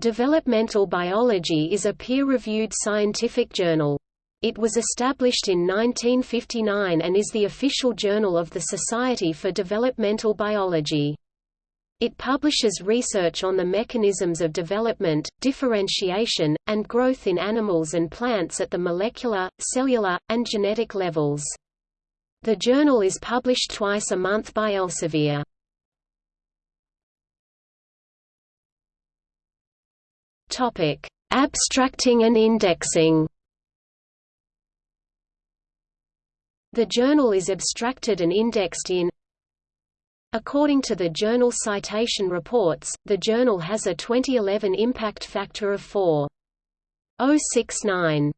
Developmental Biology is a peer-reviewed scientific journal. It was established in 1959 and is the official journal of the Society for Developmental Biology. It publishes research on the mechanisms of development, differentiation, and growth in animals and plants at the molecular, cellular, and genetic levels. The journal is published twice a month by Elsevier. Topic: Abstracting and indexing. The journal is abstracted and indexed in According to the Journal Citation Reports, the journal has a 2011 impact factor of 4.069.